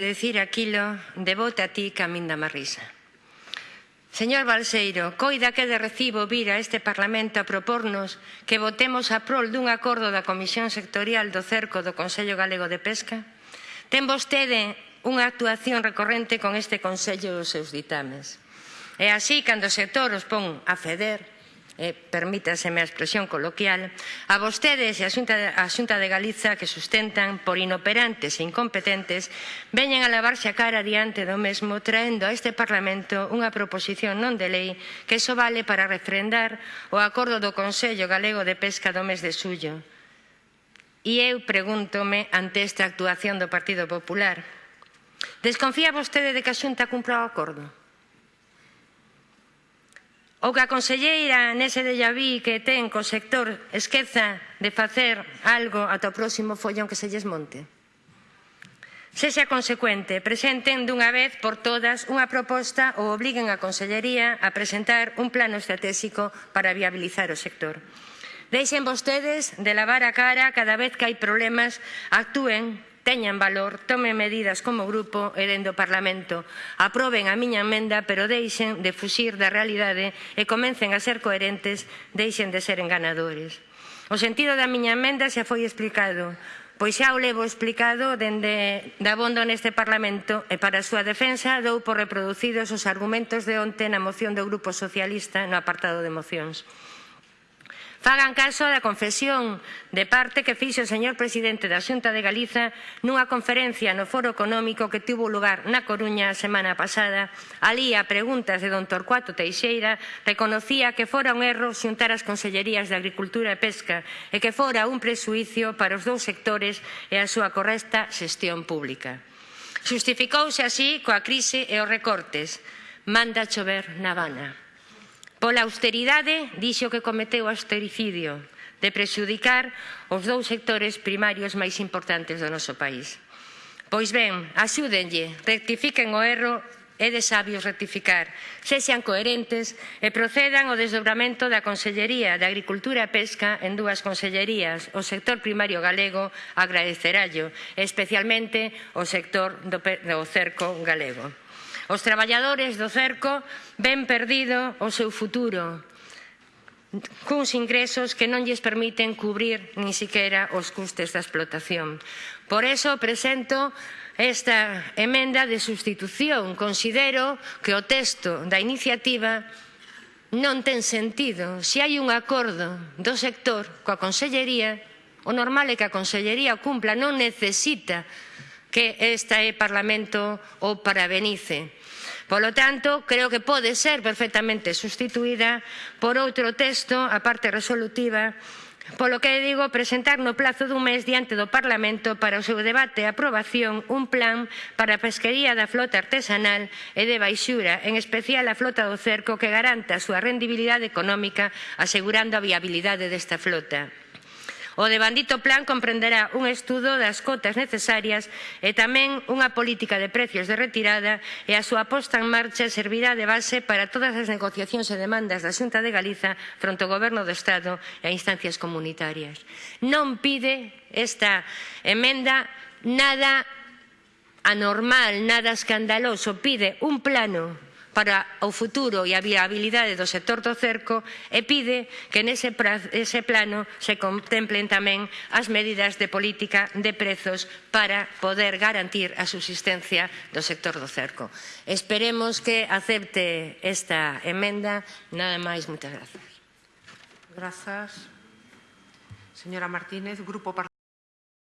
decir aquilo de a ti caminda marrisa. Señor Balseiro, coida que de recibo vir a este Parlamento a propornos que votemos a prol dun acordo da Comisión Sectorial do Cerco do Consello Galego de Pesca? Ten vostede unha actuación recorrente con este Consello dos seus ditames. E así, cando o sector os pon a feder, eh, permítaseme a expresión coloquial, a vostedes e a Xunta, a Xunta de Galiza que sustentan por inoperantes e incompetentes veñen a lavarse a cara diante do mesmo traendo a este Parlamento unha proposición non de lei que só vale para refrendar o acordo do Consello Galego de Pesca do mes de suyo. E eu pregúntome ante esta actuación do Partido Popular, desconfía vostede de que a Xunta cumpra o acordo? Ou que a conselleira nese de Llaví que ten co sector esqueza de facer algo ata o próximo follón que se lles monte. Sexa consecuente, presenten dunha vez por todas unha proposta ou obliguen a Consellería a presentar un plano estratégico para viabilizar o sector. Deixen vostedes de lavar a cara cada vez que hai problemas, actúen teñan valor, tomen medidas como grupo e dende o Parlamento. Aproben a miña emenda, pero deixen de fuxir da realidade e comecen a ser coherentes, deixen de ser enganadores. O sentido da miña emenda xa foi explicado pois xa o levo explicado dende dabondo neste Parlamento e para a súa defensa dou por reproducidos os argumentos de onte na moción do Grupo Socialista no apartado de mocións. Fagan caso da confesión de parte que fixo o señor presidente da Xunta de Galiza nunha conferencia no Foro Económico que tivo lugar na Coruña a semana pasada. Alí a preguntas de don Torcuato Teixeira reconocía que fora un erro xuntar as consellerías de Agricultura e Pesca e que fora un presuicio para os dous sectores e a súa correcta xestión pública. Xustificouse así coa crise e os recortes. Manda chover na Habana. Pola austeridade, dixo que cometeu austericidio de prexudicar os dous sectores primarios máis importantes do noso país. Pois ben, axúdenlle, rectifiquen o erro é de sabios rectificar. Sexan coherentes e procedan ao desdobramento da Consellería de Agricultura e Pesca en dúas consellerías. O sector primario galego agradecerallo, especialmente o sector do, do cerco galego. Os traballadores do cerco ven perdido o seu futuro cuns ingresos que non lles permiten cubrir nin siquiera os custes da explotación. Por eso presento esta emenda de sustitución. Considero que o texto da iniciativa non ten sentido. Se hai un acordo do sector coa Consellería, o normal é que a Consellería cumpla, non necesita que este Parlamento o parabenice. Polo tanto, creo que pode ser perfectamente sustituída por outro texto, a parte resolutiva, polo que digo presentar no plazo dun mes diante do Parlamento para o seu debate e aprobación un plan para a pesquería da flota artesanal e de baixura, en especial a flota do cerco que garanta a súa rendibilidade económica asegurando a viabilidade desta flota. O devandito plan comprenderá un estudo das cotas necesarias e tamén unha política de precios de retirada e a súa posta en marcha servirá de base para todas as negociacións e demandas da Xunta de Galiza fronte ao Goberno do Estado e a instancias comunitarias. Non pide esta emenda nada anormal, nada escandaloso, pide un plano para o futuro e a viabilidade do sector do cerco e pide que nese ese plano se contemplen tamén as medidas de política de prezos para poder garantir a subsistencia do sector do cerco. Esperemos que acepte esta emenda. Nada máis, moitas grazas. Grazas. Señora Martínez, Grupo